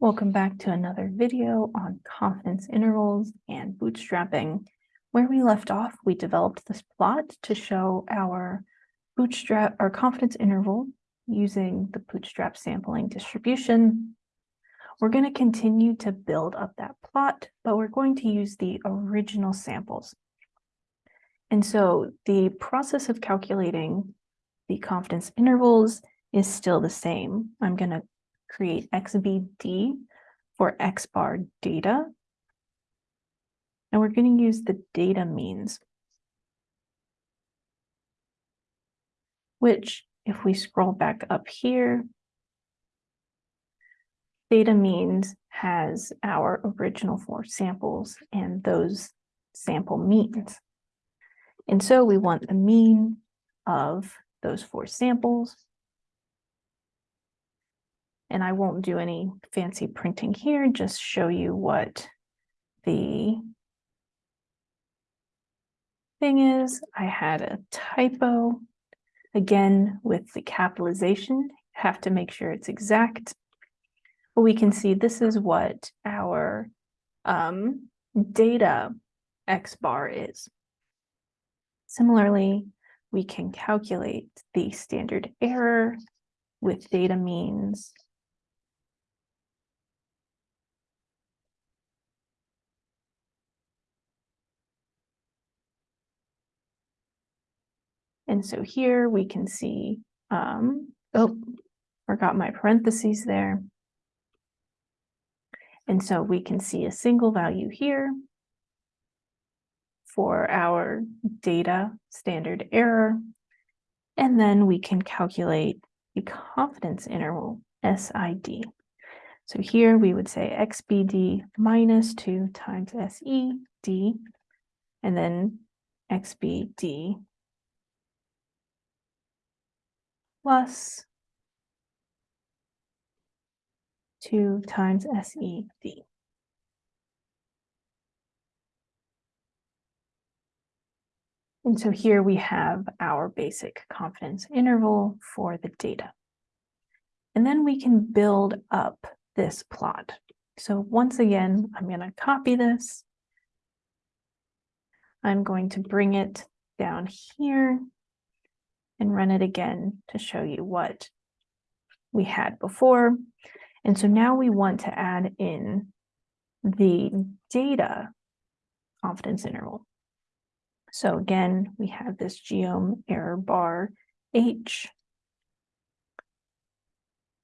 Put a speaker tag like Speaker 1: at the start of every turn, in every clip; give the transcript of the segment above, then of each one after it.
Speaker 1: Welcome back to another video on confidence intervals and bootstrapping. Where we left off, we developed this plot to show our bootstrap, our confidence interval using the bootstrap sampling distribution. We're going to continue to build up that plot, but we're going to use the original samples. And so the process of calculating the confidence intervals is still the same. I'm going to create XBD for X bar data. And we're going to use the data means, which if we scroll back up here, data means has our original four samples and those sample means. And so we want the mean of those four samples and I won't do any fancy printing here, just show you what the thing is. I had a typo. Again, with the capitalization, have to make sure it's exact. But we can see this is what our um, data X bar is. Similarly, we can calculate the standard error with data means And so here we can see, um, oh, forgot my parentheses there. And so we can see a single value here for our data standard error. And then we can calculate the confidence interval, CID. So here we would say XBD minus 2 times SED, and then XBD plus 2 times SED. And so here we have our basic confidence interval for the data. And then we can build up this plot. So once again, I'm going to copy this. I'm going to bring it down here and run it again to show you what we had before. And so now we want to add in the data confidence interval. So again, we have this geom error bar H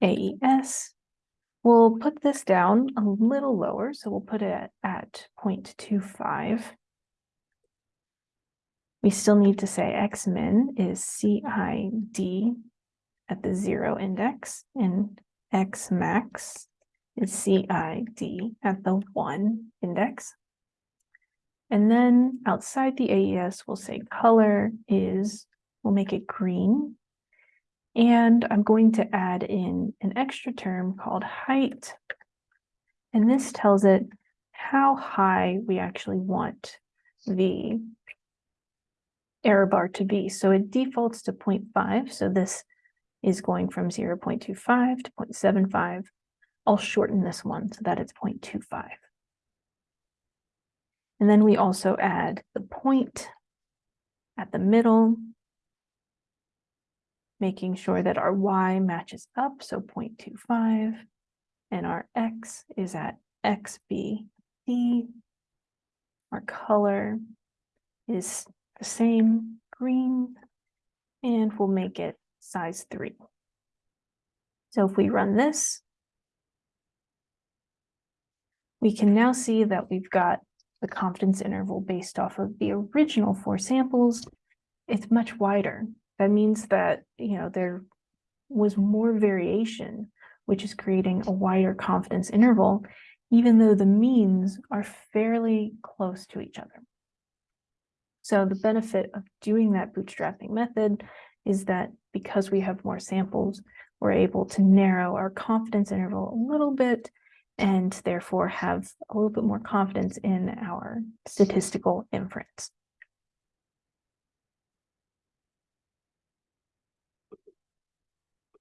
Speaker 1: AES. We'll put this down a little lower, so we'll put it at 0.25. We still need to say x min is CID at the zero index and x max is CID at the one index. And then outside the AES, we'll say color is, we'll make it green. And I'm going to add in an extra term called height. And this tells it how high we actually want the error bar to be. So it defaults to 0.5. So this is going from 0 0.25 to 0.75. I'll shorten this one so that it's 0.25. And then we also add the point at the middle, making sure that our y matches up, so 0.25, and our x is at xbd. Our color is the same green and we'll make it size three. So if we run this, we can now see that we've got the confidence interval based off of the original four samples. It's much wider. That means that, you know, there was more variation, which is creating a wider confidence interval, even though the means are fairly close to each other. So the benefit of doing that bootstrapping method is that because we have more samples, we're able to narrow our confidence interval a little bit and therefore have a little bit more confidence in our statistical inference.